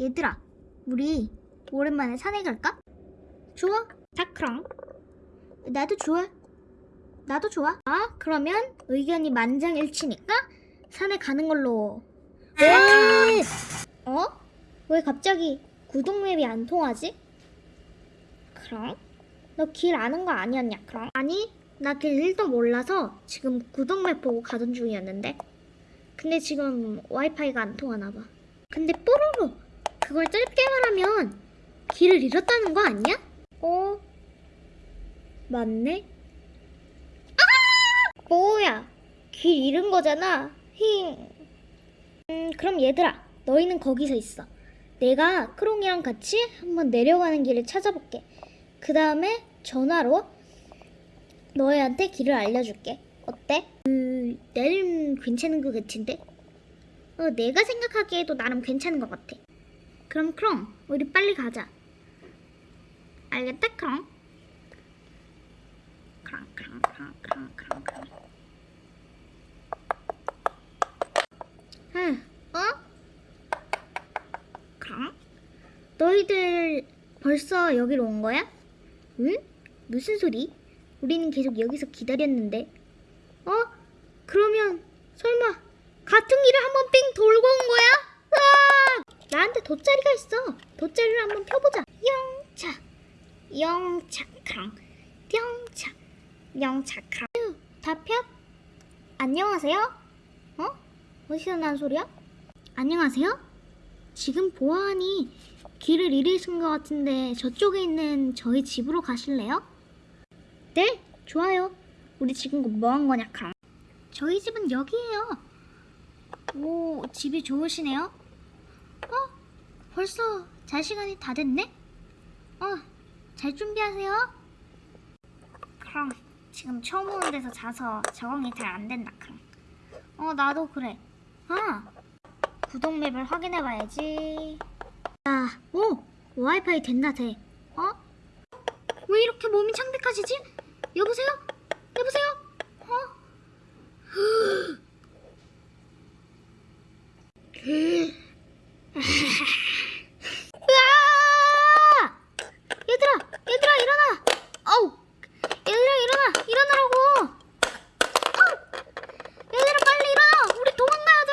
얘들아, 우리 오랜만에 산에 갈까? 좋아. 다크랑. 나도 좋아. 나도 좋아. 아, 그러면 의견이 만장일치니까 산에 가는 걸로. 왜? 어? 왜 갑자기 구독맵이 안 통하지? 그럼? 너 길 아는 거 아니었냐, 그럼? 아니, 나 길 1도 몰라서 지금 구독맵 보고 가던 중이었는데. 근데 지금 와이파이가 안 통하나 봐. 근데 뽀로로 그걸 짧게 말하면 길을 잃었다는 거 아니야? 어? 맞네? 아! 뭐야? 길 잃은 거잖아. 힝. 음, 그럼 얘들아, 너희는 거기서 있어. 내가 크롱이랑 같이 한번 내려가는 길을 찾아볼게. 그 다음에 전화로 너희한테 길을 알려줄게. 어때? 그, 나름 괜찮은 것 같은데? 어, 내가 생각하기에도 나름 괜찮은 것 같아. 그럼 크롱, 우리 빨리 가자. 알겠다, 크롱? 크롱, 크롱, 크롱, 크롱, 크롱, 크롱. 응, 어? 크롱? 너희들 벌써 여기로 온 거야? 응? 무슨 소리? 우리는 계속 여기서 기다렸는데. 어? 그러면 설마 같은 길을 한번 삥 돌고 온 거야? 으아! 나한테 돗자리가 있어. 돗자리를 한번 펴보자. 영차, 영차, 크랑, 영차, 영차, 크랑. 휴, 다 펴? 안녕하세요? 어? 어디서 난 소리야? 안녕하세요? 지금 보아하니 길을 잃으신 것 같은데 저쪽에 있는 저희 집으로 가실래요? 네, 좋아요. 우리 지금 뭐 한 거냐, 크랑? 저희 집은 여기예요. 오, 집이 좋으시네요. 어? 벌써 잘 시간이 다 됐네? 어, 잘 준비하세요. 그럼 지금 처음 오는 데서 자서 적응이 잘 안 된다. 그럼. 어, 나도 그래. 아, 구독 맵을 확인해 봐야지. 아, 오, 와이파이 됐나 돼. 어? 왜 이렇게 몸이 창백하시지? 여보세요? 여보세요? 어? 으아! 얘들아, 얘들아 일어나. 어우, 얘들아 일어나, 일어나라고. 어우, 얘들아 빨리 일어나. 우리 도망가야 돼.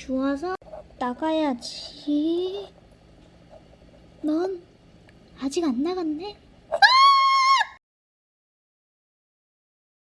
주워서 나가야지. 넌 아직 안 나갔네?